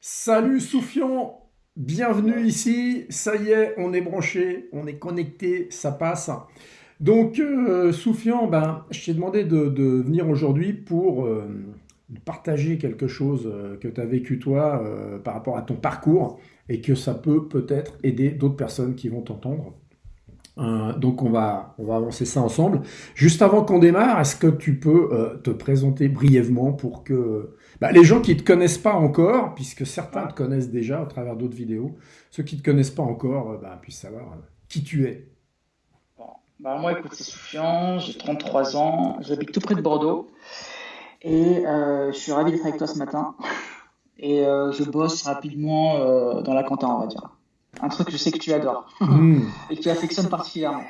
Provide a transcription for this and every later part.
Salut Soufian, bienvenue ici. Ça y est, on est branché, on est connecté, ça passe. Donc, euh, Soufian, ben, je t'ai demandé de, venir aujourd'hui pour euh, partager quelque chose euh, que tu as vécu toi par rapport à ton parcours et que ça peut peut-être aider d'autres personnes qui vont t'entendre. Donc on va, on va avancer ça ensemble. Juste avant qu'on démarre, est-ce que tu peux te présenter brièvement pour que bah, les gens qui ne te connaissent pas encore, puisque certains te connaissent déjà au travers d'autres vidéos, ceux qui ne te connaissent pas encore bah, puissent savoir qui tu es. Bah, moi, écoute, c'est Soufian, j'ai 33 ans, j'habite tout près de Bordeaux et euh, je suis ravi d'être avec toi ce matin. Et euh, je bosse rapidement euh, dans la compta, on va dire. Un truc que je sais que tu adores hmm. et que tu affectionnes particulièrement.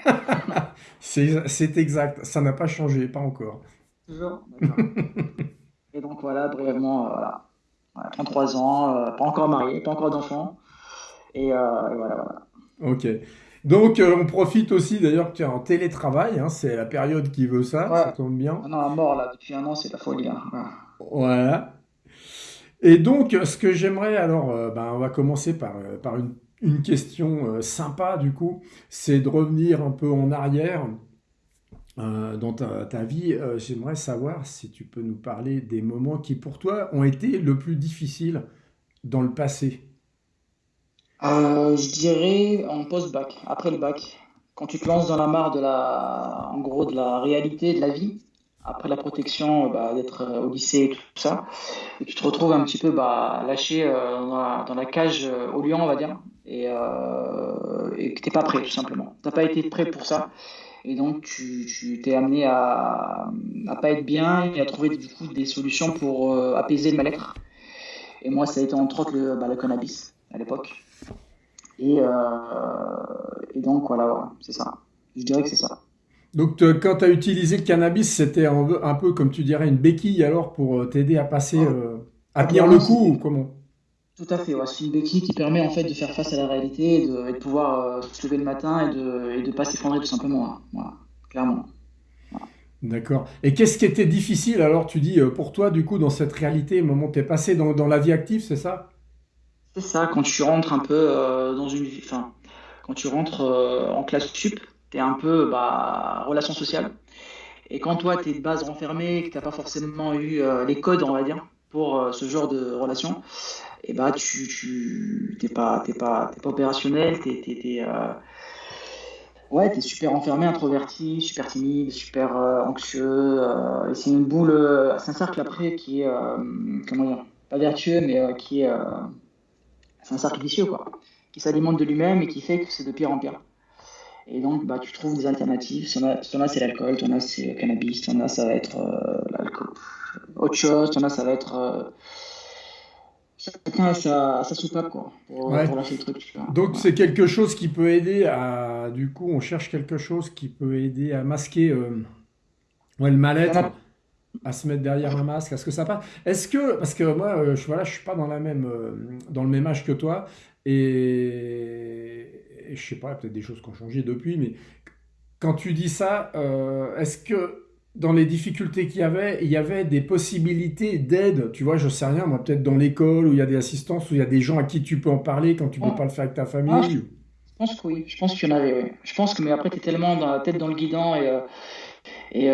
c'est exact, ça n'a pas changé, pas encore. Toujours Et donc voilà, brièvement, voilà. 33 ans, pas encore marié, pas encore d'enfant. Et, et, voilà, voilà. Ok. Donc, euh, on profite aussi d'ailleurs que tu es en télétravail, hein, c'est la période qui veut ça, ça tombe bien. Non, à mort là, depuis un an, c'est la folie. Hein. Voilà. Et donc, ce que j'aimerais, alors, euh, ben, on va commencer par, euh, par une, une, question sympa du coup, c'est de revenir un peu en arrière dans ta, vie. j'aimerais savoir si tu peux nous parler des moments qui, pour toi, ont été le plus difficiles dans le passé. Euh, je dirais en post-bac, après le bac, quand tu te lances dans la mare de la, en gros, de la réalité de la vie, après la protection, bah, d'être euh, au lycée et tout ça, et tu te retrouves un petit peu bah, lâché euh, dans, la, cage au lion, on va dire, et, et que t'es pas prêt, tout simplement. T'as pas été prêt pour ça, et donc tu, tu t'es amené à, à pas être bien et à trouver du coup des solutions pour apaiser le mal-être. Et moi, ça a été entre autres le, bah, le cannabis à l'époque. Euh, et, donc, voilà, c'est ça. Je dirais que c'est ça. Donc, quand tu as utilisé le cannabis, c'était un, peu, comme tu dirais, une béquille alors pour euh, t'aider à passer, euh, à tenir le coup ou comment? Tout à fait, c'est une béquille qui permet en fait de faire face à la réalité et de, pouvoir se lever le matin et de ne pas s'effondrer tout simplement. Hein. Voilà, clairement. D'accord. Et qu'est-ce qui était difficile alors, tu dis, pour toi, du coup, dans cette réalité, au moment où tu es passé dans, dans la vie active, c'est ça? C'est ça, quand tu rentres un peu euh, dans une. Enfin, quand tu rentres euh, en classe sup, tu es un peu bah, relation sociale. Et quand toi, tu es de base renfermé, que tu n'as pas forcément eu euh, les codes, on va dire, pour ce genre de relation, et bah, tu n'es pas, pas, pas opérationnel, tu es, ouais, es super enfermé, introverti, super timide, super anxieux. et c'est une boule, c'est un cercle après qui est, comment dire, pas vertueux, mais qui est c'est un cercle vicieux, quoi, qui s'alimente de lui-même et qui fait que c'est de pire en pire. Et donc, bah, tu trouves des alternatives. Si on a, c'est l'alcool, si on a, c'est le cannabis, si on a, ça va être euh, l'alcool. Autre chose, si on a, ça va être. Chacun a sa, sa, soupape, quoi, pour, lâcher le truc. Donc, c'est quelque chose qui peut aider à. Du coup, on cherche quelque chose qui peut aider à masquer euh, ouais, le mal-être à se mettre derrière un masque Est-ce que ça passe Est-ce que, parce que moi, euh, je, voilà, je suis pas dans, la même, euh, dans le même âge que toi, et, je je sais pas, peut-être des choses qui ont changé depuis, mais quand tu dis ça, euh, est-ce que dans les difficultés qu'il y avait, il y avait des possibilités d'aide Tu vois, je sais rien, moi, peut-être dans l'école, où il y a des assistances, où il y a des gens à qui tu peux en parler quand tu ne peux pas le faire avec ta famille ah, Je pense que oui, je pense qu'il y en avait, oui. Je pense que, mais après, tu es tellement dans la tête dans le guidon et. et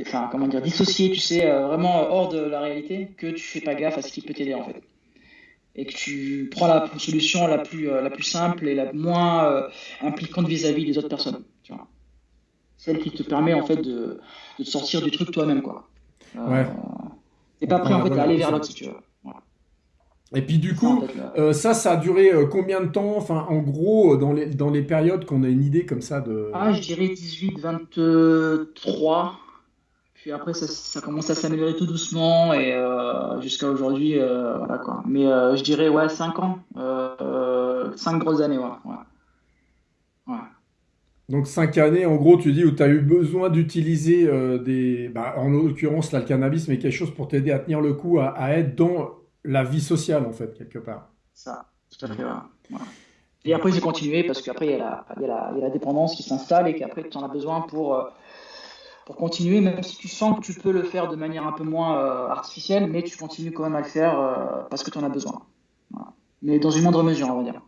enfin, comment dire, dissocié, tu sais, euh, vraiment hors de la réalité, que tu fais pas gaffe à ce qui peut t'aider en fait. Et que tu prends la solution la plus, euh, la plus simple et la moins euh, impliquante vis-à-vis des autres personnes. Tu vois. Celle qui te permet en fait de, de te sortir du truc toi-même, quoi. ouais. T'es pas prêt en fait à aller vers l'autre si tu veux. Et puis du coup, ça, ça a duré combien de temps? Enfin, en gros, dans les, dans les périodes qu'on a une idée comme ça de... Ah, je dirais 18, 23, puis après, ça, commence à s'améliorer tout doucement et euh, jusqu'à aujourd'hui, euh, voilà quoi. Mais euh, je dirais, ouais, 5 ans, 5 grosses années, ouais. ouais. Donc 5 années, en gros, tu dis, où tu as eu besoin d'utiliser des, bah, en l'occurrence, là, le cannabis, mais quelque chose pour t'aider à tenir le coup, à, être dans la vie sociale, en fait, quelque part. Ça, tout à fait, ouais. Et après, j'ai continué parce qu'après, il y, y, y, a la dépendance qui s'installe et qu'après, tu en as besoin pour pour continuer, même si tu sens que tu peux le faire de manière un peu moins euh, artificielle, mais tu continues quand même à le faire euh, parce que tu en as besoin. Mais dans une moindre mesure, on va dire.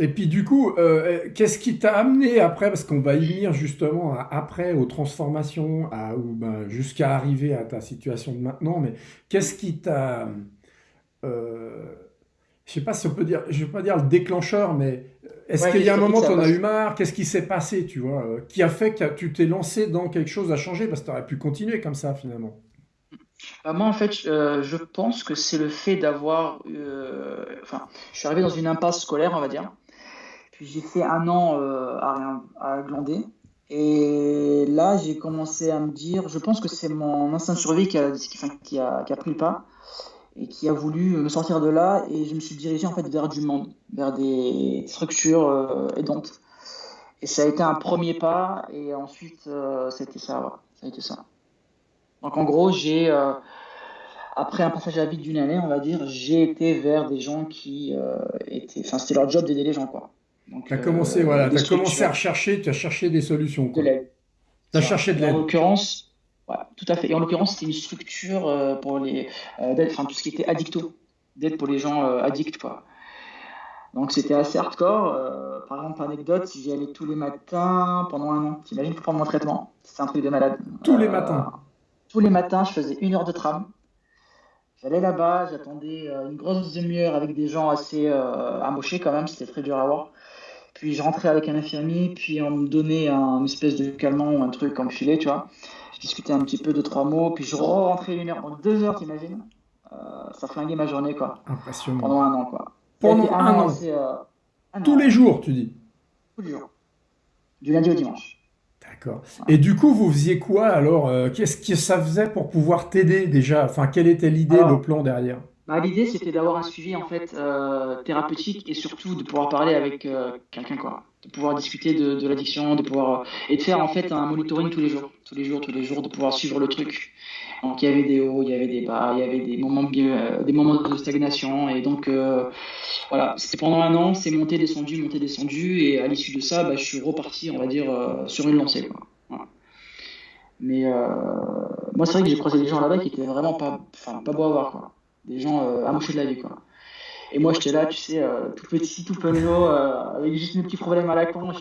Et puis du coup, euh, qu'est-ce qui t'a amené après, parce qu'on va y venir justement après aux transformations, à, ben, jusqu'à arriver à ta situation de maintenant, mais qu'est-ce qui t'a... Euh, je sais pas si on peut dire, je vais pas dire le déclencheur, mais est-ce qu'il y a un moment où en as eu marre? Qu'est-ce qui s'est passé, tu vois, euh, qui a fait que tu t'es lancé dans quelque chose à changer? Parce que tu aurais pu continuer comme ça, finalement. Moi, en fait, euh, je pense que c'est le fait d'avoir... Euh, enfin, je suis arrivé dans une impasse scolaire, on va dire. Puis j'ai fait un an à, à glander. Et là, j'ai commencé à me dire, je pense que c'est mon instinct de survie qui a, qui a, qui a pris le pas et qui a voulu me sortir de là et je me suis dirigé en fait vers du monde, vers des structures euh, aidantes. Et ça a été un premier pas et ensuite euh, c'était ça, ça a été ça. Donc en gros, j'ai euh, après un passage à vide d'une année, on va dire, j'ai été vers des gens qui étaient, enfin c'était leur job d'aider les gens quoi. Tu as commencé voilà, as commencé à rechercher, tu as cherché des solutions. Tu as cherché de l'aide. En l'occurrence, tout à fait. Et en l'occurrence, c'était une structure euh, pour les euh, enfin tout ce qui était addicto, d'aide pour les gens euh, addicts, quoi. Donc c'était assez hardcore. par exemple, anecdote, j'y allais tous les matins pendant un an. T'imagines pour prendre mon traitement C'était un truc de malade. Tous les matins Tous les matins, je faisais une heure de tram. J'allais là-bas, j'attendais une grosse demi-heure avec des gens assez amochés quand même, c'était très dur à voir. Puis je rentrais avec un infirmier, puis on me donnait un espèce de calmant ou un truc comme filet, tu vois je discutais un petit peu de trois mots, puis je rentrais une heure, donc deux heures, t'imagines euh, Ça flinguait ma journée, quoi. Impressionnant. Pendant un an, quoi. Pendant un, an, euh, Tous les jours, tu dis Tous les jours. Du lundi au dimanche. D'accord. Et du coup, vous faisiez quoi alors euh, Qu'est-ce que ça faisait pour pouvoir t'aider déjà? Enfin, quelle était l'idée, le plan derrière? Bah, L'idée, c'était d'avoir un suivi en fait thérapeutique et surtout de pouvoir parler avec quelqu'un, quoi. de pouvoir discuter de, de l'addiction, de pouvoir et de faire en fait un monitoring tous les jours, tous les jours, tous les jours, de pouvoir suivre le truc. Donc il y avait des hauts, il y avait des bas, il y avait des moments euh, des moments de stagnation. Et donc euh, voilà, c'était pendant un an, c'est monté, descendu, monté, descendu. Et à l'issue de ça, bah, je suis reparti, on va dire, euh, sur une lancée. Quoi. Mais moi c'est vrai que j'ai croisé des gens là-bas qui étaient vraiment pas, enfin pas beau à voir quoi, des gens amochés de la vie quoi. Et moi, j'étais là, tu sais, euh, tout petit, tout penaud, euh, avec juste mes petits problèmes à la con.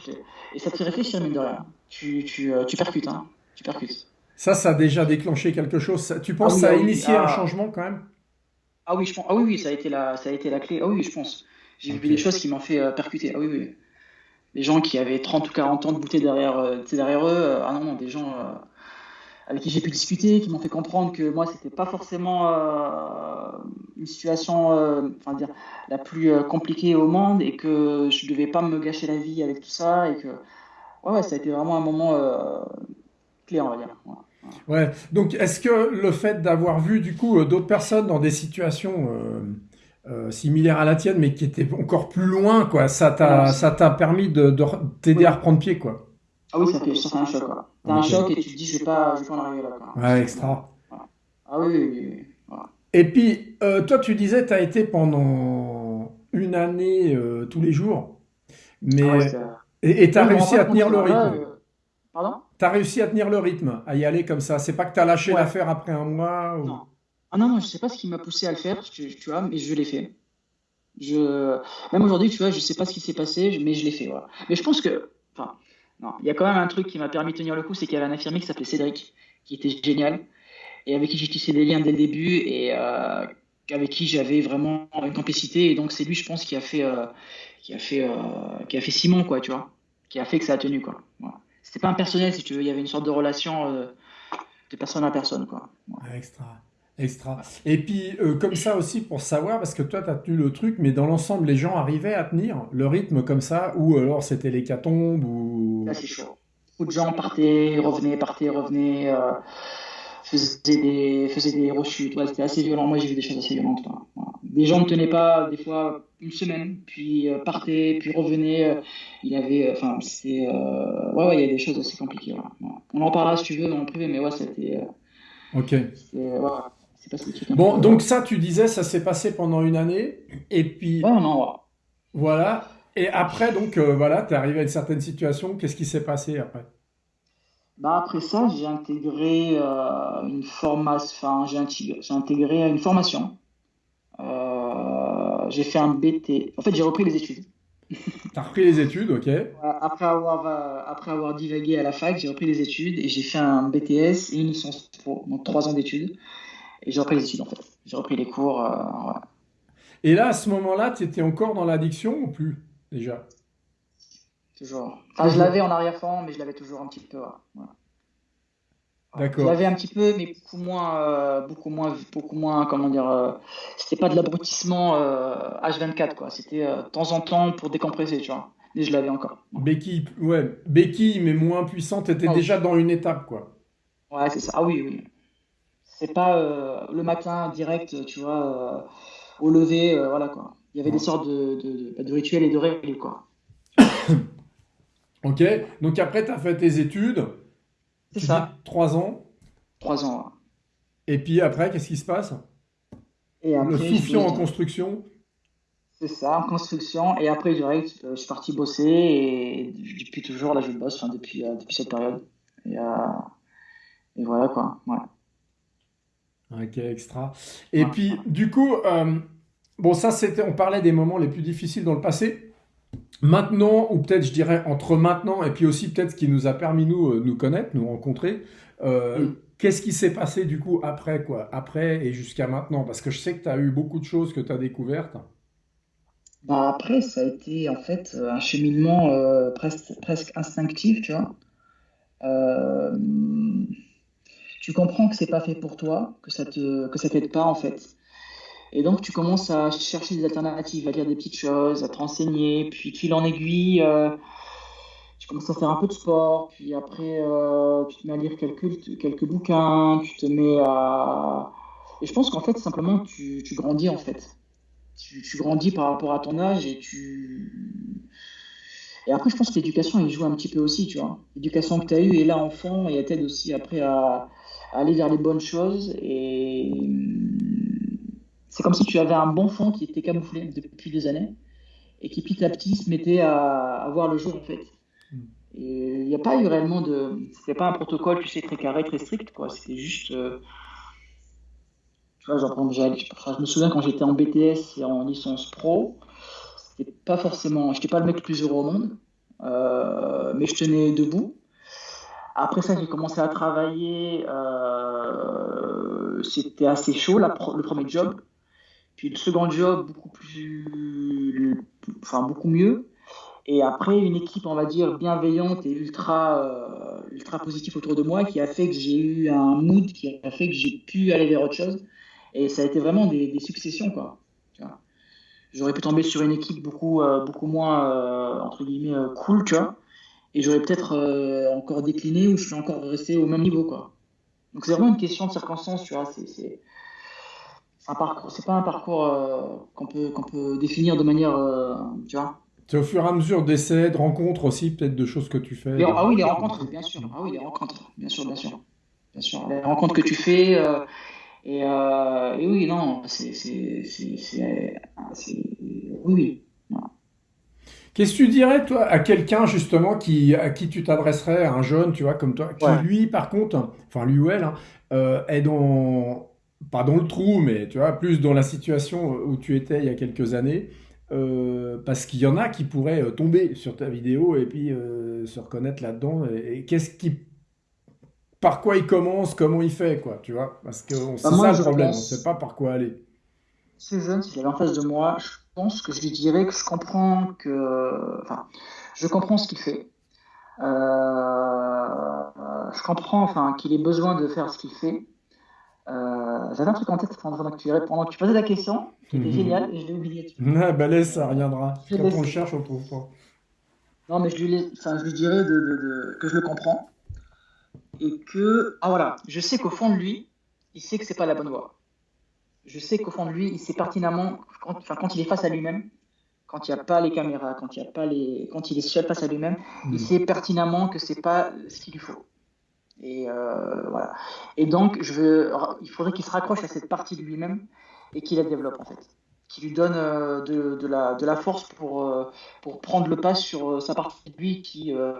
Et ça te fait réfléchir, mine de rien. Tu, tu, euh, tu percutes, hein. Tu percutes. Ça, ça a déjà déclenché quelque chose. Tu penses que ah ça a ah initié un ah. changement quand même? Ah oui, je pense. Ah oui, oui, ça a été la, ça a été la clé. Ah oui, je pense. J'ai vu des choses qui m'ont fait percuter. Ah oui, oui. Les gens qui avaient 30 ou 40 ans de bouteille derrière, derrière eux. ah non, non, des gens avec qui j'ai pu discuter, qui m'ont fait comprendre que moi, c'était pas forcément euh, une situation, euh, enfin dire, la plus euh, compliquée au monde et que je devais pas me gâcher la vie avec tout ça et que, ouais, ça a été vraiment un moment clé, on va dire. Ouais. Donc, est-ce que le fait d'avoir vu du coup d'autres personnes dans des situations similaires à la tienne, mais qui étaient encore plus loin, quoi, ça t'a, ça t'a permis de, t'aider à reprendre pied, quoi? Ah oui, ça fait, ça fait un choc, quoi. T'as un choc et tu te dis, je vais pas, je vais pas en arriver là, quoi. Ouais, extra. Ah oui, oui, oui. Et puis, euh, toi, tu disais, tu as été pendant une année euh, tous les jours. Mais... Ah et tu as réussi à tenir le rythme. Euh, pardon? Tu as réussi à tenir le rythme, à y aller comme ça. C'est pas que tu as lâché l'affaire après un mois Non. Ah non, non, je sais pas ce qui m'a poussé à le faire, tu, tu vois, mais je l'ai fait. Je... Même aujourd'hui, tu vois, je sais pas ce qui s'est passé, mais je l'ai fait. Voilà. Mais je pense que. Enfin, non, il y a quand même un truc qui m'a permis de tenir le coup, c'est qu'il y avait un infirmier qui s'appelait Cédric, qui était génial, et avec qui j'ai tissé des liens dès le début, et euh, avec qui j'avais vraiment une complicité. Et donc c'est lui, je pense, qui a fait, euh, qui a fait, euh, qui a fait Simon, quoi, tu vois, qui a fait que ça a tenu, quoi. Voilà. C'était pas un personnel, si tu veux, il y avait une sorte de relation de personne à personne, quoi. Extra. Extra. Et puis, euh, comme ça aussi, pour savoir, parce que toi, tu as tenu le truc, mais dans l'ensemble, les gens arrivaient à tenir le rythme comme ça, ou alors c'était l'hécatombe, ou... Là, c'est chaud. Beaucoup de gens partaient, revenaient, partaient, revenaient, euh, faisaient des, faisaient des rechutes. Ouais, c'était assez violent. Moi, j'ai vu des choses assez violentes. Des gens ne tenaient pas, des fois, une semaine, puis euh, partaient, puis revenaient. il y avait... Enfin, c'est... ouais, ouais, il y a des choses assez compliquées. On en parlera si tu veux dans le privé, mais ouais, c'était... Ok. Bon, donc ça, tu disais, ça s'est passé pendant une année, et puis... Voilà, et après, donc, euh, voilà, tu es arrivé à une certaine situation, qu'est-ce qui s'est passé après? Bah après ça, j'ai intégré euh, une formation, enfin j'ai intégré, une formation. Euh, j'ai fait un BT. En fait, j'ai repris les études. T'as repris les études, ok. Après avoir, après avoir divagué à la fac, j'ai repris les études et j'ai fait un BTS et une licence pro, donc trois ans d'études. Et j'ai repris les études en fait. J'ai repris les cours. Et là, à ce moment-là, tu étais encore dans l'addiction ou plus déjà? Toujours. Enfin, je l'avais en arrière-fond, mais je l'avais toujours un petit peu. D'accord. Je l'avais un petit peu, mais beaucoup moins, euh, beaucoup moins, beaucoup moins, comment dire, euh, c'était pas de l'abrutissement H24, euh, quoi. C'était de temps en temps pour décompresser, tu vois. Et je l'avais encore. Béquille, ouais, béquille, mais moins puissante, t'étais ah déjà dans une étape, quoi. Ouais, c'est ça. Ah oui, oui. C'est pas le matin direct, tu vois, au lever, voilà, quoi. Il y avait des sortes de, de, de rituels et de règles, quoi. Ok, donc après, tu as fait tes études. C'est ça. Trois ans. Trois ans. Et puis après, qu'est-ce qui se passe? Et Le soufflant en construction? C'est ça, en construction. Et après, direct, je suis parti bosser. Et depuis toujours, là, je bosse, enfin, depuis, euh, depuis cette période. Et, euh, et, voilà, quoi. Ouais. Ok, extra. Et puis, du coup, euh, bon, ça, c'était, on parlait des moments les plus difficiles dans le passé. Maintenant, ou peut-être je dirais entre maintenant et puis aussi peut-être ce qui nous a permis nous euh, nous connaître, nous rencontrer, euh, mm. qu'est-ce qui s'est passé du coup après quoi? Après et jusqu'à maintenant? Parce que je sais que tu as eu beaucoup de choses que tu as découvertes. Bah après, ça a été en fait un cheminement euh, presque, presque instinctif, tu vois. Tu comprends que c'est pas fait pour toi, que ça te que ça t'aide pas en fait. Et donc, tu commences à chercher des alternatives, à lire des petites choses, à te renseigner, puis fil en aiguille, euh, tu commences à faire un peu de sport, puis après, euh, tu te mets à lire quelques, quelques bouquins, tu te mets à... Et je pense qu'en fait, simplement, tu, tu, grandis, en fait. Tu, tu, grandis par rapport à ton âge et tu... Et après, je pense que l'éducation, il joue un petit peu aussi, tu vois. L'éducation que tu as eue est là enfant et elle t'aide aussi après à aller vers les bonnes choses et c'est comme si tu avais un bon fond qui était camouflé depuis des années et qui petit à petit se mettait à, voir le jour en fait. Et il n'y a pas eu réellement de. C'était pas un protocole, tu sais, très carré, très strict, quoi. C'était juste. Euh, tu vois, genre, je me souviens quand j'étais en BTS et en licence pro, c'était pas forcément. J'étais pas le mec le plus heureux au monde, euh, mais je tenais debout. Après ça, j'ai commencé à travailler. Euh, c'était assez chaud, le premier job. Puis le second job, beaucoup plus, enfin beaucoup mieux. Et après, une équipe, on va dire, bienveillante et ultra, euh, ultra positive autour de moi qui a fait que j'ai eu un mood, qui a fait que j'ai pu aller vers autre chose. Et ça a été vraiment des, successions, quoi. J'aurais pu tomber sur une équipe beaucoup, euh, beaucoup moins, entre guillemets, cool, tu vois. Et j'aurais peut-être encore décliné ou je suis encore resté au même niveau, quoi. Donc c'est vraiment une question de circonstance, tu vois. C'est c'est pas un parcours euh, qu'on peut, qu'on peut définir de manière, euh, tu vois. C'est au fur et à mesure d'essais, de rencontres aussi, peut-être de choses que tu fais. ah oui, les rencontres, bien sûr. Ah oui, les rencontres, bien sûr, bien sûr. Bien sûr, les rencontres que tu fais. Euh, et, et, oui, non, c'est. Oui, oui. Qu'est-ce que tu dirais, toi, à quelqu'un, justement, qui, à qui tu t'adresserais, à un jeune, tu vois, comme toi, qui, lui, par contre, enfin, lui ou elle, hein, est dans pas dans le trou, mais tu vois, plus dans la situation où tu étais il y a quelques années. Euh, parce qu'il y en a qui pourraient euh, tomber sur ta vidéo et puis euh, se reconnaître là-dedans. Et, qu'est-ce qui, par quoi il commence, comment il fait, quoi, tu vois Parce que c'est bah, ça le problème, on ne sait pas par quoi aller. Ce jeune, s'il est en face de moi, je pense que je lui dirais que je comprends que, enfin, je comprends ce qu'il fait. je comprends, enfin, qu'il ait besoin de faire ce qu'il fait. Euh, j'avais un truc en tête pendant que tu, pendant que tu posais la question, qui était génial, et je l'ai oublié. Ah, bah laisse, ça reviendra. Quand on le cherche, on le trouve pas. Non, mais je lui, enfin, je lui dirais de, de, de, que je le comprends. Et que. Ah voilà, je sais qu'au fond de lui, il sait que c'est pas la bonne voie. Je sais qu'au fond de lui, il sait pertinemment, quand, enfin, quand il est face à lui-même, quand il n'y a pas les caméras, quand il, y a pas les, quand il est seul face à lui-même, il sait pertinemment que c'est pas ce qu'il lui faut. Et euh, voilà. Et donc, je veux, il faudrait qu'il se raccroche à cette partie de lui-même et qu'il la développe en fait, qui lui donne euh, de, de, la, de la force pour, euh, pour prendre le pas sur sa partie de lui qui, euh,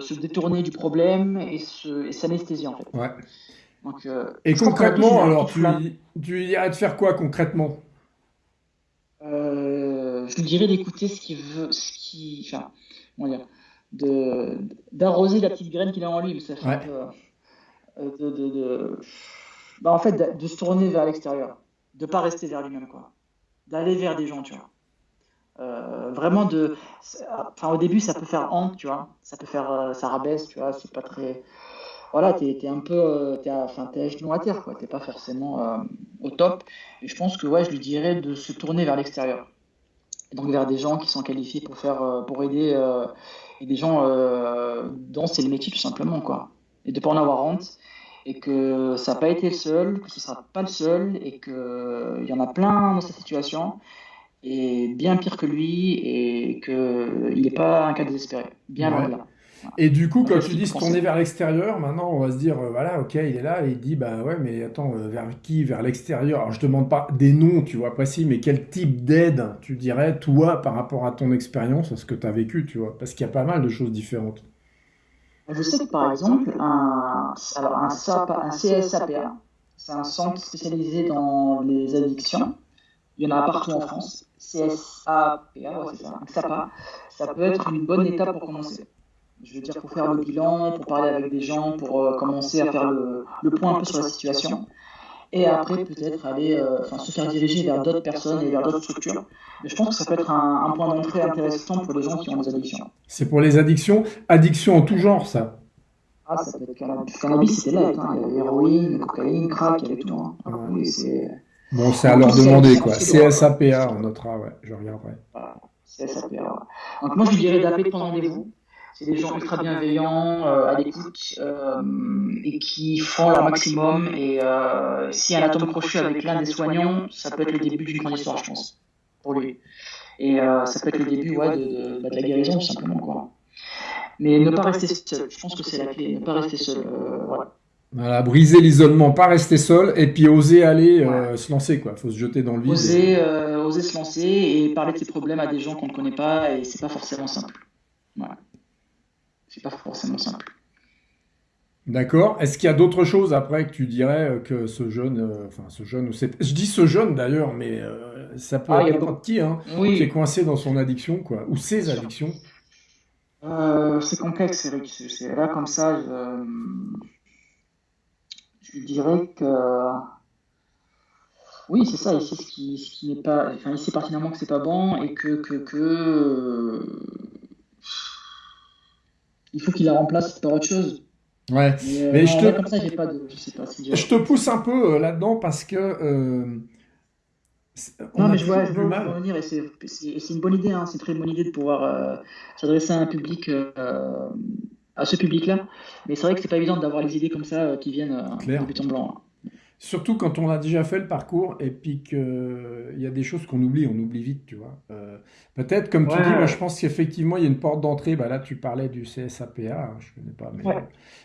se détourner du problème et s'anesthésier en fait. Ouais. Donc, euh, et concrètement, alors, tu, tu irais de faire quoi concrètement? Je lui dirais d'écouter ce qu'il veut, ce qui, enfin, comment dire, de d'arroser la petite graine qu'il a en lui, ça fait peu, de, de, de, bah, en fait, de, se tourner vers l'extérieur, de pas rester vers lui-même, quoi, d'aller vers des gens, tu vois. Euh, vraiment de enfin au début ça peut faire honte tu vois. Ça peut faire euh, ça rabaisse tu vois. C'est pas très voilà t'es es un peu euh, enfin t'es à genoux à terre quoi. T'es pas forcément au top. Et je pense que ouais je lui dirais de se tourner vers l'extérieur. Donc vers des gens qui sont qualifiés pour faire pour aider et des gens dont c'est le métier tout simplement quoi. Et de pas en avoir honte. Et que ça n'a pas été le seul, que ce ne sera pas le seul, et qu'il y en a plein dans cette situation, et bien pire que lui, et qu'il n'est pas un cas désespéré. Bien loin là. Et du coup, quand tu dis se tourner vers l'extérieur, maintenant on va se dire, euh, voilà, ok, il est là, et il dit, bah ouais, mais attends, euh, vers qui? Vers l'extérieur Alors je demande pas des noms, tu vois, précis, mais quel type d'aide tu dirais, toi, par rapport à ton expérience, à ce que tu as vécu, tu vois? Parce qu'il y a pas mal de choses différentes. Je sais que par exemple, un, alors un, un CSAPA, c'est un centre spécialisé dans les addictions. Il y en a partout en France. CSAPA, ouais, c'est ça, SAPA, ça peut être une bonne étape pour commencer. Je veux dire, pour faire le bilan, pour parler avec des gens, pour euh, commencer à faire le, le, point un peu sur la situation. Et après, peut-être aller euh, enfin, se faire diriger vers d'autres personnes et vers d'autres structures. Mais je pense que ça peut être un, un point d'entrée intéressant pour les gens qui ont des addictions. C'est pour les addictions Addictions en tout genre, ça ah, ça peut être cannabis. Cannabis, c'était là. Hein. Il y avait héroïne, cocaïne, crack, il y avait tout. Hein. Oui, c'est... Bon, c'est à leur demander, quoi. CSAPA, on notera, ouais, je regarderai. Voilà. CSAPA. Donc, moi, je dirais d'appeler prendre rendez-vous. C'est des gens ultra bienveillants, euh, à l'écoute, euh, et qui font leur maximum. Et euh, si un atome crochu avec l'un des soignants, ça peut être le début d'une grande histoire, je pense, pour lui. Et ça peut être le début ouais, de, de, bah, de la guérison, tout simplement. Quoi. Mais ne pas rester seul, je pense que c'est la clé, ne pas rester seul. Voilà. Voilà, briser l'isolement, pas rester seul, et puis oser aller euh, se lancer, quoi. Faut se jeter dans le vide. Oser, euh, oser se lancer et parler de ses problèmes à des gens qu'on ne connaît pas, et c'est pas forcément simple. Voilà. C'est pas forcément simple. D'accord. Est-ce qu'il y a d'autres choses après que tu dirais que ce jeune, enfin ce jeune, ou je dis ce jeune d'ailleurs, mais ça peut ah, être n'importe qui, hein, qui est coincé dans son addiction, quoi, ou ses addictions. c'est complexe, Eric. C'est là comme ça. Je je dirais que oui, c'est ça. Il sait ce qui, ce qui n'est pas. Enfin, il sait pertinemment que c'est pas bon et que, que, que euh, il faut qu'il la remplace par autre chose. Ouais. Mais, je te... comme ça, j'ai pas de. Je sais pas si je te pousse un peu euh, là-dedans parce que. Euh, non, mais je vois, je vois revenir et c'est une bonne idée. Hein, c'est une très bonne idée de pouvoir s'adresser à un public à ce public-là. Mais c'est vrai que c'est pas évident d'avoir les idées comme ça euh, qui viennent euh, en but en blanc. Hein. Surtout quand on a déjà fait le parcours et puis qu'il y a des choses qu'on oublie, on oublie vite, tu vois. Euh, peut-être, comme tu dis, moi je pense qu'effectivement il y a une porte d'entrée. Bah, là, tu parlais du CSAPA, hein, je ne connais pas, mais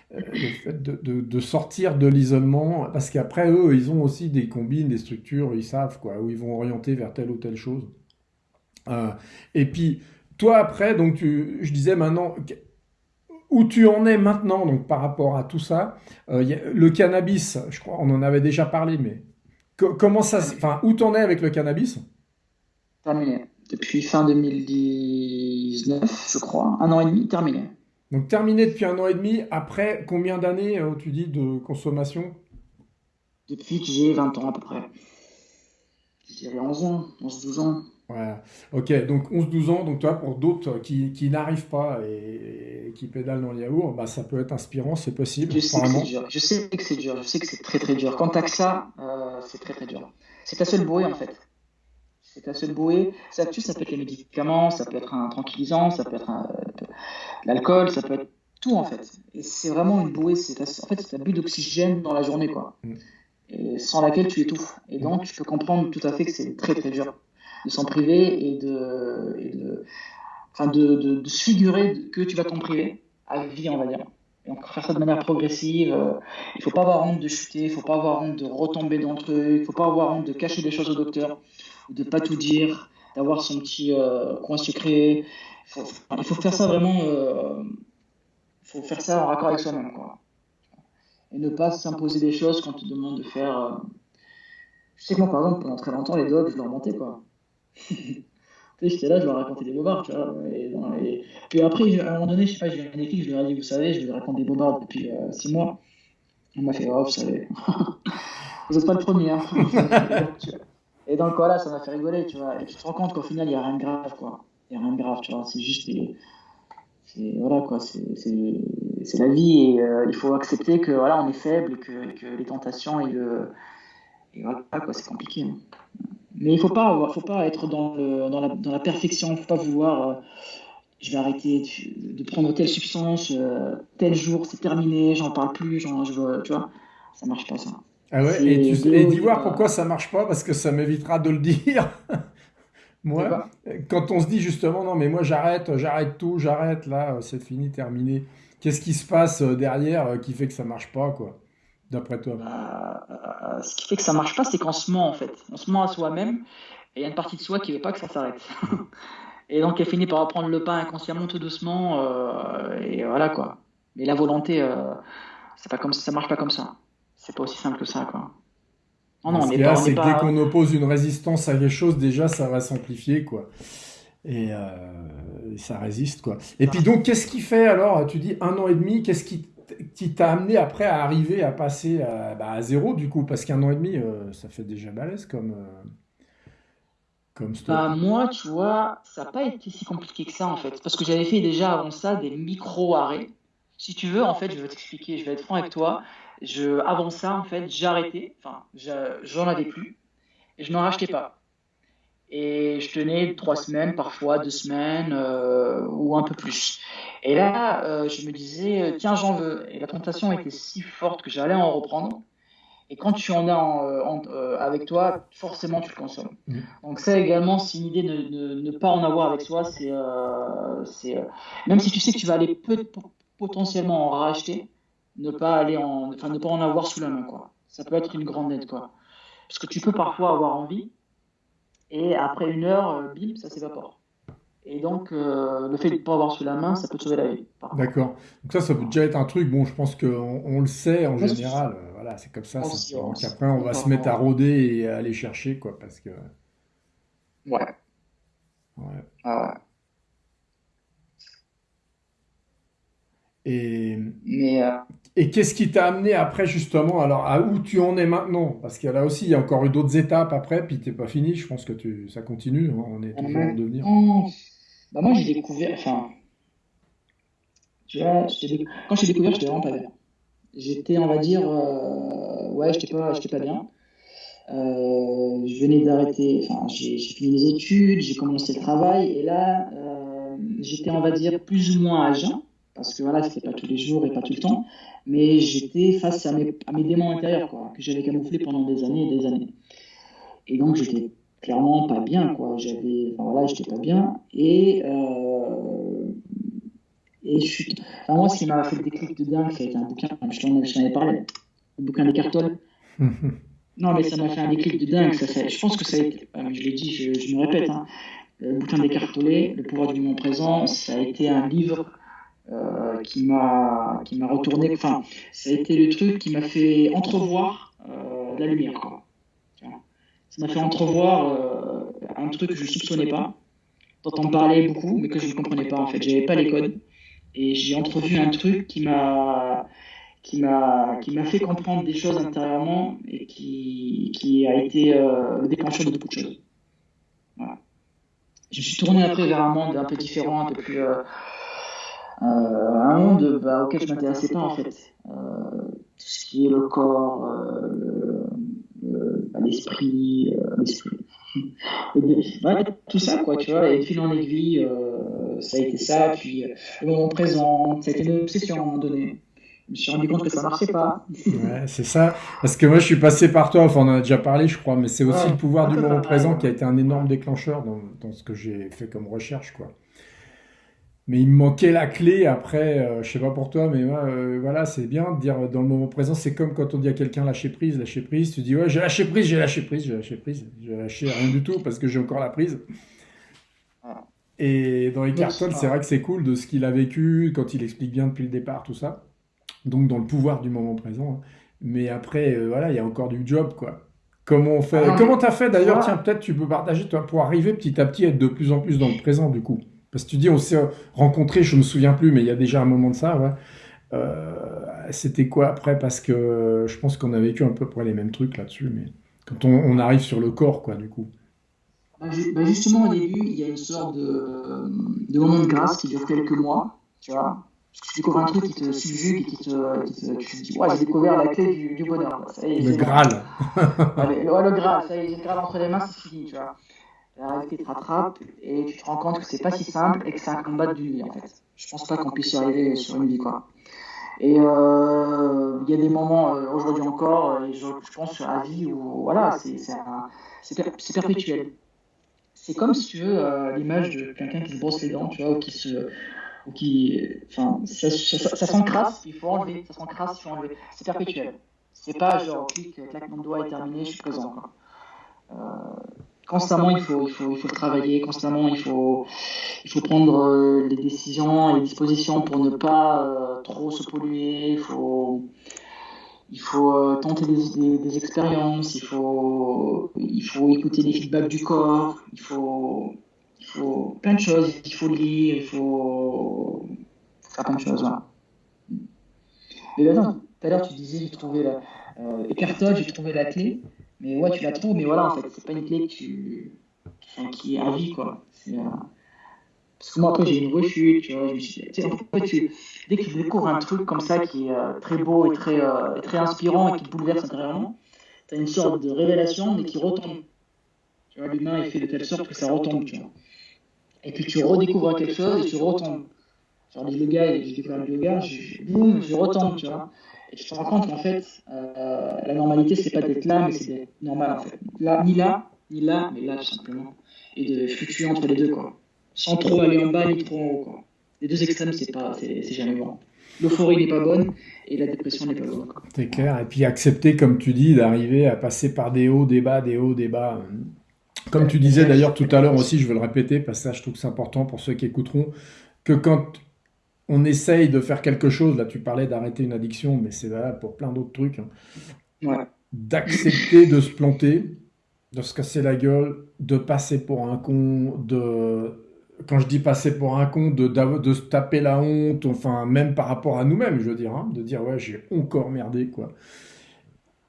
le fait de, de, de, sortir de l'isolement, parce qu'après eux, ils ont aussi des combines, des structures, ils savent quoi, où ils vont orienter vers telle ou telle chose. et puis, toi après, donc tu, je disais maintenant, où tu en es maintenant, donc par rapport à tout ça, euh, le cannabis, je crois, on en avait déjà parlé, mais comment ça, enfin, où en es avec le cannabis? Terminé. Depuis fin 2019, je crois, un an et demi, terminé. Donc terminé depuis un an et demi, après combien d'années, euh, tu dis, de consommation? Depuis que j'ai 20 ans à peu près. Dirais 11 ans, 11-12 ans. Voilà. Ok, donc 11-12 ans, donc toi, pour d'autres qui, qui n'arrivent pas et, qui pédalent dans le yaourt, bah, ça peut être inspirant, c'est possible. Je sais, que c'est dur. je sais que c'est dur, je sais que c'est très très dur. Quand t'as que ça, euh, c'est très très dur. C'est ta seule bouée en fait. C'est ta seule bouée. Ça, ça peut être les médicaments, ça peut être un tranquillisant, ça peut être l'alcool, ça peut être tout en fait. Et c'est vraiment une bouée, c'est en fait c'est ta bulle d'oxygène dans la journée quoi. Mm. Et sans laquelle tu étouffes. Et donc tu peux comprendre tout à fait que c'est très très dur de s'en priver et de, enfin de, de, de, se figurer que tu vas t'en priver à vie, on va dire. Et donc faire ça de manière progressive. Euh, il faut pas avoir honte de chuter, il faut pas avoir honte de retomber dans le truc, il faut pas avoir honte de cacher des choses au docteur, de pas tout dire, d'avoir son petit euh, coin secret. il faut faire ça vraiment. Il faut faire ça en raccord avec soi-même, quoi. Et ne pas s'imposer des choses qu'on te demande de faire. Je sais que moi, par exemple, pendant très longtemps, les dogs, je leur mentais, quoi. J'étais là, je leur racontais des bobards, tu vois. Et, Puis après, à un moment donné, je sais pas, j'ai un déclic, je leur ai dit, vous savez, je leur raconte des bobards depuis 6 mois. On m'a fait, oh, vous savez. vous n'êtes pas le premier. Hein. et donc voilà, ça m'a fait rigoler, tu vois. Et tu te rends compte qu'au final, il n'y a rien de grave, quoi. Il n'y a rien de grave, tu vois. C'est juste Voilà, quoi. C'est la vie et euh, il faut accepter que voilà, on est faible et que, que les tentations et le. Et voilà, quoi, c'est compliqué. Hein. Mais il ne faut pas, faut pas être dans, le, dans, la, dans la perfection, il ne faut pas vouloir. Euh, je vais arrêter de, prendre telle substance, euh, tel jour, c'est terminé, j'en parle plus, genre, je veux, tu vois, ça marche pas ça. Ah ouais, et, tu, et dis voir pourquoi ça marche pas, parce que ça m'évitera de le dire. moi, quand on se dit justement, non, mais moi j'arrête, j'arrête tout, j'arrête, là, c'est fini, terminé. Qu'est-ce qui se passe euh, derrière qui fait que ça marche pas, quoi? D'après toi bah, Ce qui fait que ça marche pas, c'est qu'on se ment en fait. On se ment à soi-même et il y a une partie de soi qui veut pas que ça s'arrête. et donc elle finit par reprendre le pas inconsciemment tout doucement euh, et voilà quoi. Mais la volonté, euh, c'est pas comme ça, marche pas comme ça. C'est pas aussi simple que ça quoi. Non, non, Ce c'est que dès qu'on oppose une résistance à quelque chose, déjà ça va s'amplifier quoi. Et euh, ça résiste quoi. Et puis donc qu'est-ce qui fait alors Tu dis un an et demi, qu'est-ce qui qui t'a amené après à arriver à passer à, bah, zéro du coup Parce qu'un an et demi, euh, ça fait déjà balèze comme, euh, comme. Bah, moi, tu vois, ça n'a pas été si compliqué que ça en fait. Parce que j'avais fait déjà avant ça des micro-arrêts. Si tu veux, en fait, je vais t'expliquer, je vais être franc avec toi. Avant ça, en fait, arrêté, enfin, j'en avais plus, et je n'en rachetais pas. Et je tenais trois semaines, parfois deux semaines, euh, ou un peu plus. Et là, euh, je me disais, euh, tiens, j'en veux. Et la tentation était si forte que j'allais en reprendre. Et quand tu en as euh, avec toi, forcément, tu le consommes. Mmh. Donc ça également, c'est une idée de ne pas en avoir avec soi. C'est, même si tu sais que tu vas aller potentiellement en racheter, ne pas aller en, enfin, ne pas en avoir sous la main, quoi. Ça peut être une grande aide, quoi. Parce que tu peux parfois avoir envie, et après une heure, bim, ça s'évapore. Et donc, euh, le fait de ne pas avoir sous la main, ça peut te sauver la vie. D'accord. Donc ça, ça peut déjà être un truc, bon, je pense qu'on on le sait en général, euh, voilà, c'est comme ça. Donc après, on va se mettre à rôder et à aller chercher, quoi, parce que... Ouais. Ouais. Ah ouais. Et, Mais, euh, et qu'est-ce qui t'a amené après justement alors à où tu en es maintenant? Parce a là aussi, il y a encore eu d'autres étapes après, puis t'es pas fini. Je pense que tu, ça continue. Hein, on est toujours en devenir. Bah moi, j'ai découvert, enfin, tu vois, quand j'ai découvert, j'étais vraiment pas bien. J'étais, on va dire, euh, ouais, j'étais pas, j'étais pas bien. Euh, je venais d'arrêter, enfin, j'ai fini les études, j'ai commencé le travail, et là, j'étais, on va dire, plus ou moins à jeun, parce que voilà, c'était pas tous les jours et pas tout le temps, mais j'étais face à mes, à mes démons intérieurs, quoi, que j'avais camouflé pendant des années et des années. Et donc, j'étais clairement pas bien, quoi. J'avais, enfin, voilà, j'étais pas bien. Et, euh, et je suis. Enfin, moi, ce qui m'a fait le déclic de dingue, ça a été un bouquin, je t'en ai parlé, le bouquin des cartoles. non, mais ça m'a fait un déclic de dingue. Ça, je pense que ça a été, je l'ai dit, je, je, me répète, hein, le bouquin des cartolés, Le pouvoir du moment présent, ça a été un livre. Euh, qui m'a qui m'a retourné enfin ça a été le truc qui m'a fait entrevoir euh, la lumière quoi ça m'a fait entrevoir euh, un truc que je ne soupçonnais pas, dont on parlait beaucoup, mais que je ne comprenais pas en fait. J'avais pas les codes. Et j'ai entrevu un truc qui m'a qui m'a qui m'a fait comprendre des choses intérieurement et qui, qui a été euh, le déclencheur de beaucoup de choses. Voilà. Je me suis tourné après vers un monde un peu différent, un peu plus euh, un monde bah, auquel je m'intéressais pas en fait. tout ce qui est le corps, le, l'esprit, euh, tout ça, quoi, tu vois, et fil en aiguille, euh, ça a été ça, puis euh, le moment présent, ça a été une obsession à un moment donné. Je me suis rendu compte que ça marchait pas. Ouais, c'est ça. Parce que moi, je suis passé par toi, enfin, on en a déjà parlé, je crois, mais c'est aussi le pouvoir du moment présent qui a été un énorme déclencheur dans, dans ce que j'ai fait comme recherche, quoi. Mais il me manquait la clé après, euh, je sais pas pour toi, mais euh, voilà, c'est bien de dire dans le moment présent, c'est comme quand on dit à quelqu'un lâcher prise, lâcher prise, tu dis ouais, j'ai lâché prise, j'ai lâché prise, j'ai lâché prise, j'ai lâché rien du tout parce que j'ai encore la prise. Et dans les cartons, c'est vrai que c'est cool de ce qu'il a vécu, quand il explique bien depuis le départ, tout ça. Donc dans le pouvoir du moment présent. Hein. Mais après, euh, voilà, il y a encore du job, quoi. Comment on fait? Ah, Comment t'as fait d'ailleurs? Tiens, peut-être tu peux partager, toi, pour arriver petit à petit à être de plus en plus dans le présent, du coup. Parce que tu dis, on s'est rencontrés, je me souviens plus, mais il y a déjà un moment de ça, ouais. Euh, c'était quoi après? Parce que je pense qu'on a vécu un peu près les mêmes trucs là-dessus, mais quand on, arrive sur le corps, quoi, du coup. Bah, bah, justement, au début, il y a une sorte de, de moment de grâce qui dure quelques mois, tu vois. Parce que tu découvres un truc qui te subjugue et qui te, qui te tu te dis, ouais, j'ai découvert la clé du, du bonheur. Ça y est, le Graal. ouais, le Graal, ça y est, j'ai le Graal entre les mains, c'est fini, tu vois. La te rattrape et tu te rends compte que c'est pas si simple et que c'est un combat d'une vie, en fait. Je pense pas qu'on puisse y arriver sur une vie, quoi. Et euh, il y a des moments, euh, aujourd'hui encore, je, je, pense à vie où voilà, c'est perpétuel. C'est comme si euh, l'image de quelqu'un qui se brosse les dents, tu vois, ou qui se. Ou qui, enfin, ça, ça, ça s'encrasse, il faut enlever, ça s'encrasse, il faut enlever. C'est perpétuel. C'est pas genre clic, claquement de doigt est terminé, je suis présent. Quoi. Euh, constamment il faut, il faut, il faut travailler, constamment il faut, il faut prendre euh, les décisions et les dispositions pour ne pas euh, trop se polluer, il faut, il faut euh, tenter des, des, expériences, il faut, il faut écouter les feedbacks du corps, il faut, il faut plein de choses, il faut lire, il faut faire plein de choses. Mais attends, tout à l'heure tu disais j'ai trouvé la, euh, j'ai trouvé la clé. Mais ouais, tu la trouves, mais voilà, en fait, c'est pas une clé que tu... qui est à vie, quoi. Euh, parce que moi, après, j'ai une rechute, tu vois. Je me suis... tu tu... Dès que tu découvres un truc comme ça qui est euh, très beau et très, euh, très inspirant et qui te bouleverse intérieurement, tu as une sorte de révélation, mais qui retombe. Tu vois, l'humain est fait de telle sorte que ça retombe, tu vois. Et puis tu redécouvres quelque chose et tu retombes. Genre les yoga, j'ai découvert le yoga, je, boum, je retombe, tu vois. Et te rends compte qu'en fait, euh, la normalité, c'est pas d'être là, mais c'est normal en fait. Là, ni là, ni là, mais là tout simplement. Et de fluctuer entre les deux, quoi. Sans trop aller en bas, ni trop en haut, quoi. Les deux extrêmes, c'est pas, c'est jamais bon. L'euphorie n'est pas bonne et la dépression n'est pas bonne. C'est clair. Et puis accepter, comme tu dis, d'arriver à passer par des hauts, des bas, des hauts, des bas. Comme tu disais d'ailleurs tout à l'heure aussi, je veux le répéter parce que ça, je trouve que c'est important pour ceux qui écouteront, que quand on essaye de faire quelque chose, là tu parlais d'arrêter une addiction, mais c'est valable pour plein d'autres trucs, hein. d'accepter de se planter, de se casser la gueule, de passer pour un con, de... Quand je dis passer pour un con, de, de, se taper la honte, enfin même par rapport à nous-mêmes, je veux dire, hein, de dire ouais j'ai encore merdé quoi.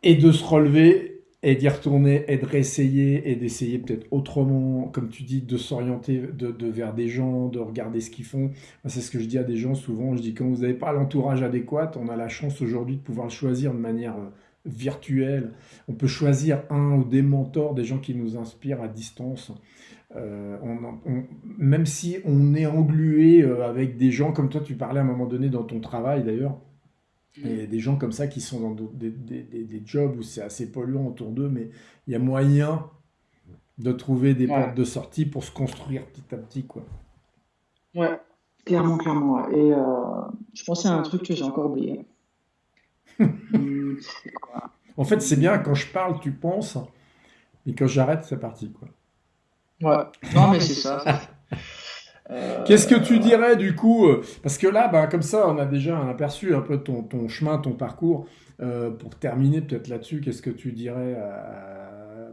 Et de se relever et d'y retourner et de réessayer et d'essayer peut-être autrement, comme tu dis, de s'orienter de, vers des gens, de regarder ce qu'ils font. C'est ce que je dis à des gens souvent. Je dis quand vous n'avez pas l'entourage adéquat, on a la chance aujourd'hui de pouvoir le choisir de manière euh, virtuelle. On peut choisir un ou des mentors, des gens qui nous inspirent à distance. Euh, même si on est englué euh, avec des gens comme toi, tu parlais à un moment donné dans ton travail d'ailleurs, il y a des gens comme ça qui sont dans des, des, des, jobs où c'est assez polluant autour d'eux, mais il y a moyen de trouver des portes de sortie pour se construire petit à petit. Quoi. Ouais, clairement, clairement. Et euh, je pensais à un truc que j'ai encore oublié. Hmm, en fait, c'est bien, quand je parle, tu penses, et quand j'arrête, c'est parti. Quoi. Ouais, non, mais c'est ça. Qu'est-ce que tu dirais du coup euh, Parce que là, bah, comme ça, on a déjà un aperçu un peu ton, ton chemin, ton parcours. Euh, pour terminer peut-être là-dessus, qu'est-ce que tu dirais euh,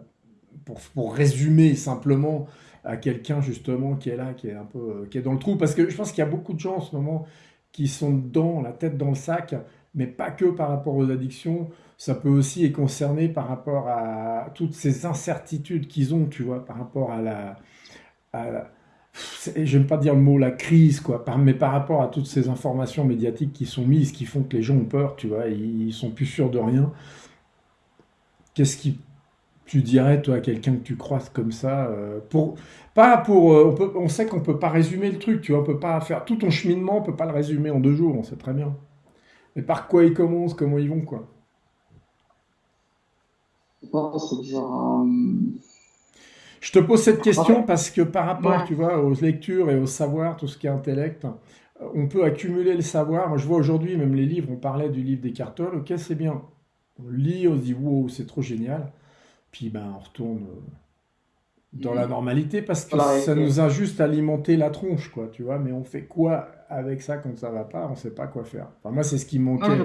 pour, pour, résumer simplement à quelqu'un justement qui est là, qui est un peu qui est dans le trou? Parce que je pense qu'il y a beaucoup de gens en ce moment qui sont dans la tête dans le sac, mais pas que par rapport aux addictions. Ça peut aussi être concerné par rapport à toutes ces incertitudes qu'ils ont, tu vois, par rapport à la, à la j'aime pas dire le mot la crise, quoi, mais par rapport à toutes ces informations médiatiques qui sont mises, qui font que les gens ont peur, tu vois, ils sont plus sûrs de rien. Qu'est-ce qui tu dirais toi à quelqu'un que tu croises comme ça euh, pour pas pour euh, on, sait qu'on peut pas résumer le truc, tu vois, on peut pas faire tout ton cheminement, on peut pas le résumer en deux jours, on sait très bien. Mais par quoi ils commencent, comment ils vont, quoi? Je pense que je te pose cette question parce que par rapport, tu vois, aux lectures et au savoir, tout ce qui est intellect, euh, on peut accumuler le savoir. Moi, je vois aujourd'hui, même les livres, on parlait du livre des Tolle. Ok, c'est bien. On lit, on se dit, wow, c'est trop génial. Puis, ben, on retourne dans la normalité parce que ça nous a juste alimenté la tronche, quoi, tu vois. Mais on fait quoi avec ça quand ça va pas? On sait pas quoi faire. Enfin, moi, c'est ce qui me manquait.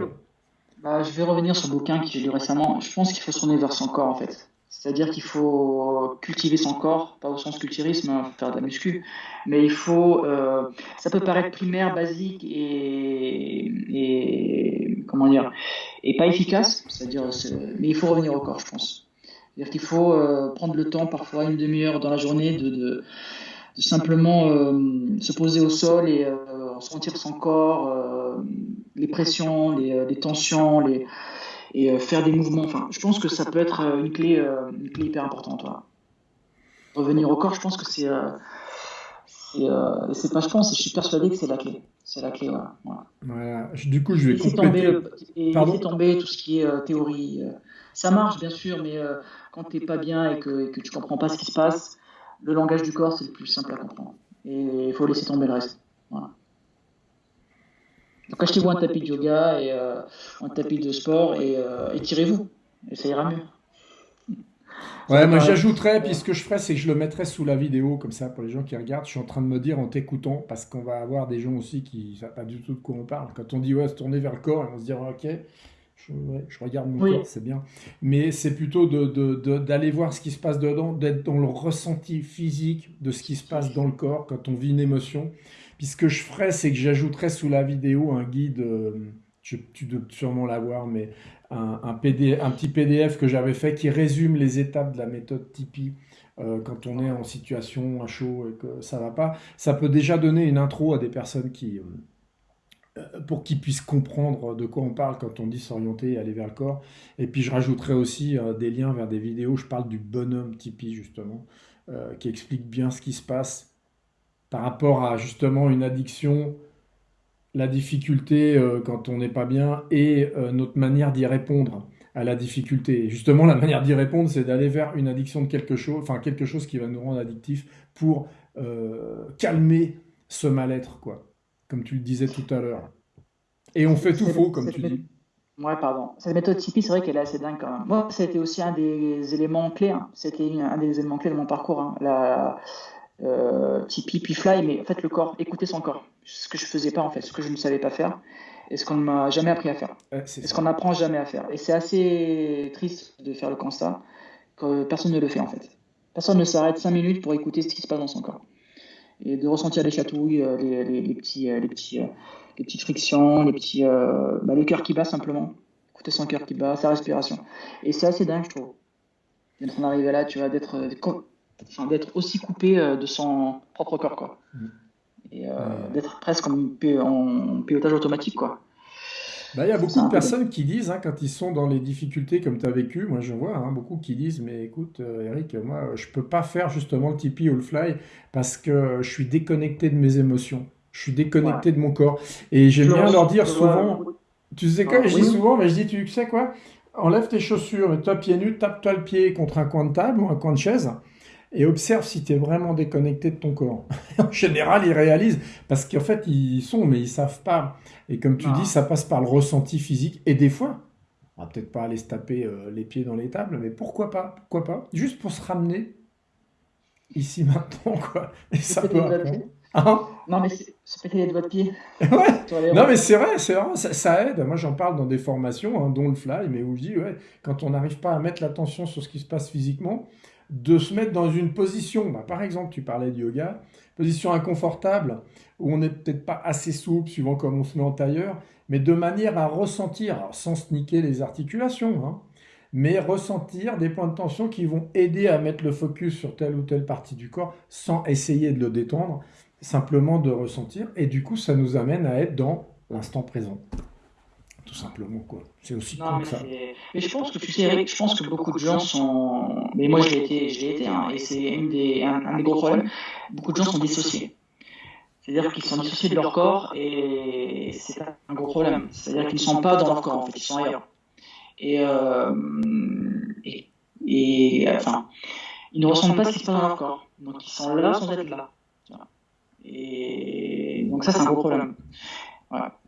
Bah, je vais revenir sur le bouquin que j'ai lu récemment. Je pense qu'il faut se tourner vers son corps, en fait. C'est-à-dire qu'il faut cultiver son corps, pas au sens culturisme, hein, faire de la muscu, mais il faut. Euh, ça peut paraître primaire, basique et, comment dire, et pas efficace. C'est-à-dire, mais il faut revenir au corps, je pense. C'est-à-dire qu'il faut euh, prendre le temps, parfois une demi-heure dans la journée, de, simplement euh, se poser au sol et sentir son corps, les pressions, les tensions, les et euh, faire des mouvements. Enfin, je pense que ça peut être euh, une clé, euh, une clé hyper importante. Revenir au corps, je pense que c'est c'est pas je pense, je suis persuadé que c'est la clé. C'est la clé, voilà. Du coup, je vais laisser tomber, et laisser tomber tout ce qui est théorie. Ça marche, bien sûr, mais quand tu n'es pas bien et que, que tu comprends pas ce qui se passe, le langage du corps, c'est le plus simple à comprendre. Et il faut laisser tomber le reste. Donc achetez-vous un tapis de yoga et euh, un tapis de sport et euh, étirez-vous. Et ça ira mieux. Ouais, moi j'ajouterais, puis ce que je ferais, c'est que je le mettrais sous la vidéo, comme ça, pour les gens qui regardent. Je suis en train de me dire en t'écoutant, parce qu'on va avoir des gens aussi qui ne savent pas du tout de quoi on parle. Quand on dit, ouais, se tourner vers le corps, ils vont se dire, ok, je, regarde mon corps, c'est bien. Mais c'est plutôt d'aller de, voir ce qui se passe dedans, d'être dans le ressenti physique de ce qui se passe dans le corps quand on vit une émotion. Puis ce que je ferais, c'est que j'ajouterais sous la vidéo un guide, euh, tu dois sûrement l'avoir, mais un, un, petit PDF que j'avais fait qui résume les étapes de la méthode Tipeee euh, quand on est en situation à chaud et que ça va pas. Ça peut déjà donner une intro à des personnes qui, euh, pour qu'ils puissent comprendre de quoi on parle quand on dit s'orienter et aller vers le corps. Et puis je rajouterai aussi des liens vers des vidéos. Je parle du bonhomme Tipeee justement, qui explique bien ce qui se passe par rapport à justement une addiction, la difficulté euh, quand on n'est pas bien et euh, notre manière d'y répondre à la difficulté. justement, la manière d'y répondre, c'est d'aller vers une addiction de quelque chose, enfin quelque chose qui va nous rendre addictif pour euh, calmer ce mal-être, quoi. Comme tu le disais tout à l'heure. Et on fait tout faux, comme tu dis. Ouais, pardon. Cette méthode Tipeee, c'est vrai qu'elle est assez dingue quand même. Moi, c'était aussi un des éléments clés. Hein. C'était un des éléments clés de mon parcours. Hein. Euh, Tipeee puis Fly, mais en fait le corps, écouter son corps. Ce que je faisais pas en fait, ce que je ne savais pas faire et ce qu'on ne m'a jamais appris à faire. c'est ce qu'on n'apprend jamais à faire. Et c'est assez triste de faire le constat que personne ne le fait en fait. Personne ne s'arrête 5 minutes pour écouter ce qui se passe dans son corps. Et de ressentir les chatouilles, euh, les, les, petits, euh, les, petits, les petites frictions, les petits, bah, le cœur qui bat simplement. Écouter son cœur qui bat, sa respiration. Et c'est assez dingue, je trouve. D'être arrivé là, tu vois, d'être d'être aussi coupé euh, de son propre corps, quoi. Mm. Et euh, d'être presque en, en, pilotage automatique, quoi. Bah, il y a beaucoup de personnes qui disent, hein, quand ils sont dans les difficultés comme tu as vécu, moi je vois hein, beaucoup qui disent, mais écoute euh, Eric, moi je peux pas faire justement le Tipeee ou le Fly parce que je suis déconnecté de mes émotions, je suis déconnecté de mon corps. Et j'aime bien leur dire souvent, tu sais quoi, je dis souvent, mais je dis, tu sais quoi, enlève tes chaussures, mets-toi pieds nus, tape-toi le pied contre un coin de table ou un coin de chaise et observe si tu es vraiment déconnecté de ton corps. en général, ils réalisent, parce qu'en fait, ils sont, mais ils savent pas. Et comme tu dis, ça passe par le ressenti physique. Et des fois, on va peut-être pas aller se taper euh, les pieds dans les tables, mais pourquoi pas Pourquoi pas? Juste pour se ramener ici maintenant, quoi. Et ça peut hein? Non, mais c'est péter les doigts de pied. ouais. Non, mais c'est vrai, c'est vrai, ça, aide. Moi, j'en parle dans des formations, hein, dont le fly, mais où je dis, ouais, quand on n'arrive pas à mettre l'attention sur ce qui se passe physiquement, de se mettre dans une position, bah, par exemple, tu parlais de yoga, position inconfortable, où on n'est peut-être pas assez souple, suivant comme on se met en tailleur, mais de manière à ressentir, sans se niquer les articulations, hein, mais ressentir des points de tension qui vont aider à mettre le focus sur telle ou telle partie du corps sans essayer de le détendre, simplement de ressentir. Et du coup, ça nous amène à être dans l'instant présent tout simplement quoi. C'est aussi non, mais ça. Mais je pense que tu sais, je pense que beaucoup de gens sont. Mais moi, j'ai été, j'ai été, hein, et c'est des, un, des gros problèmes. Beaucoup de gens sont dissociés. C'est-à-dire qu'ils sont dissociés de leur corps et c'est un gros problème. C'est-à-dire qu'ils ne sont pas dans leur corps, en fait, ils sont ailleurs. Et, euh, et, et, enfin, ils ne ressentent pas ce qui se passe dans leur corps. Donc ils sont là sans être là. Et donc ça, c'est un gros problème. Voilà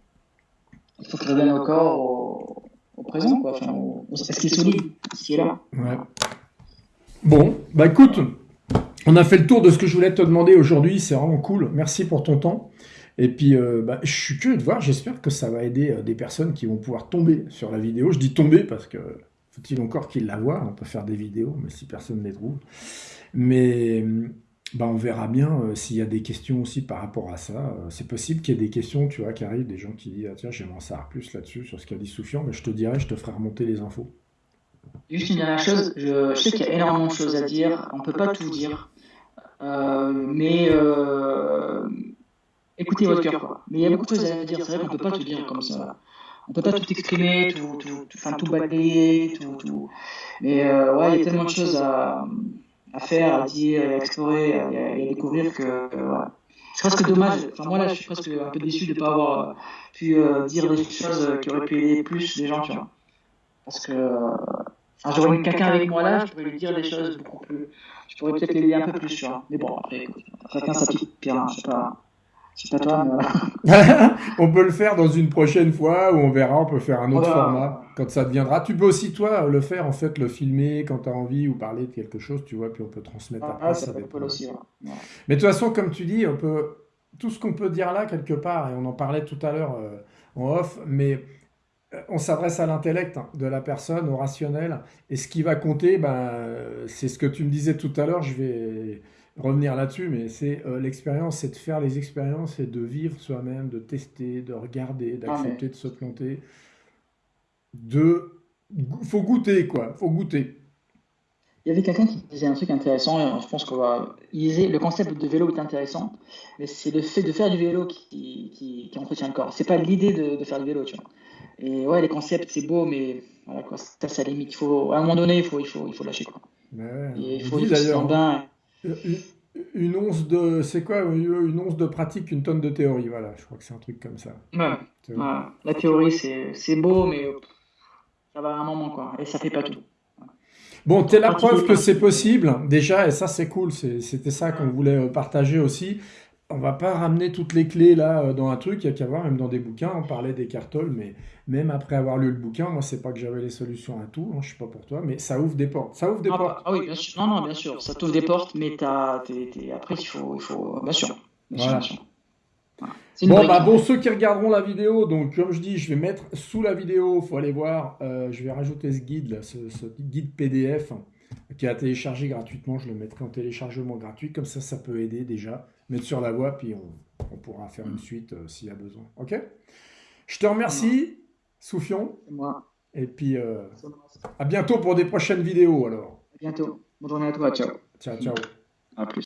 il faut que je au corps au, au présent, quoi. Enfin, au, ce qui est solide, ce qui est là. Ouais. Bon, bah écoute, On a fait le tour de ce que je voulais te demander aujourd'hui. C'est vraiment cool. Merci pour ton temps. Et puis, euh, bah, je suis curieux de voir. J'espère que ça va aider euh, des personnes qui vont pouvoir tomber sur la vidéo. Je dis tomber parce que faut-il encore qu'ils la voient? On peut faire des vidéos, mais si personne ne les trouve. Mais bah, on verra bien euh, s'il y a des questions aussi par rapport à ça. c'est possible qu'il y ait des questions, tu vois, qui arrivent, des gens qui disent ah, tiens, j'aimerais savoir plus là-dessus, sur ce qu'a dit Soufian. Mais je te dirai, je te ferai remonter les infos. Juste une dernière chose, je, sais qu'il y a énormément de choses à dire, on ne peut pas tout dire, euh, mais euh, écoutez votre cœur. Mais il y a beaucoup de choses à dire, c'est vrai qu'on ne peut pas tout dire comme ça. On ne peut pas tout exprimer, tout, tout, enfin, tout balayer, tout, tout. Mais euh, ouais, il y a tellement de choses à, à faire, à dire, à explorer, à, à découvrir que voilà. C'est presque dommage. Enfin, moi là, je suis presque un peu déçu de ne pas avoir pu dire des choses qui auraient pu aider plus les gens, tu vois. Parce que Enfin, j'aurais eu quelqu'un avec moi là, je pourrais lui dire des choses beaucoup plus. Je pourrais peut-être l'aider un peu plus, tu vois. Mais bon, après, écoute, chacun sa petite pierre, hein. je sais pas. Toi, mais on peut le faire dans une prochaine fois où on verra, on peut faire un autre format quand ça deviendra. Tu peux aussi, toi, le faire, en fait, le filmer quand tu as envie ou parler de quelque chose, tu vois, puis on peut transmettre ah, après. Ah, ça, peut aussi, ouais. Mais de toute façon, comme tu dis, on peut. Tout ce qu'on peut dire là, quelque part, et on en parlait tout à l'heure euh, en off, mais on s'adresse à l'intellect de la personne, au rationnel. Et ce qui va compter, ben, c'est ce que tu me disais tout à l'heure, je vais revenir là-dessus, mais c'est euh, l'expérience, c'est de faire les expériences et de vivre soi-même, de tester, de regarder, d'accepter de se planter. De... faut goûter, quoi. faut goûter. Il y avait quelqu'un qui disait un truc intéressant, je pense qu'on va. le concept de vélo est intéressant, mais c'est le fait de faire du vélo qui, qui, entretient le corps. C'est pas l'idée de, de, faire du vélo, tu vois. Et ouais, les concepts, c'est beau, mais voilà, quoi, ça, c'est limite. Il faut, à un moment donné, il faut, il faut, il faut lâcher. Quoi. il faut d'ailleurs, bain. Une once de, c'est quoi une once de pratique, une tonne de théorie, voilà. Je crois que c'est un truc comme ça. Ouais. La théorie, c'est, c'est beau, mais ça va à un moment, quoi. Et ça fait pas tout. Bon, tu es la preuve que c'est possible, déjà, et ça c'est cool, c'était ça qu'on voulait partager aussi on va pas ramener toutes les clés là euh, dans un truc, il y a qu'à voir, même dans des bouquins, on parlait des cartoles, mais même après avoir lu le bouquin, moi c'est pas que j'avais les solutions à tout, hein, je sais pas pour toi, mais ça ouvre des portes. Ça ouvre des ah, portes. Ah oui, bien sûr. Non, non, bien sûr, ça t'ouvre des portes, mais as, après il faut, il faut, bien sûr. Bien sûr, Bon, bah, bon, ceux qui regarderont la vidéo, donc comme je dis, je vais mettre sous la vidéo, il faut aller voir, euh, je vais rajouter ce guide, là, ce, guide PDF qui est à télécharger gratuitement, je le mettrai en téléchargement gratuit, comme ça, ça peut aider déjà mettre sur la voie, puis on, pourra faire une suite euh, s'il y a besoin. Ok? Je te remercie, Soufion. Moi. Et puis, euh, à bientôt pour des prochaines vidéos alors. À bientôt. Bonne journée à toi. Ciao. Ciao, ciao. À plus.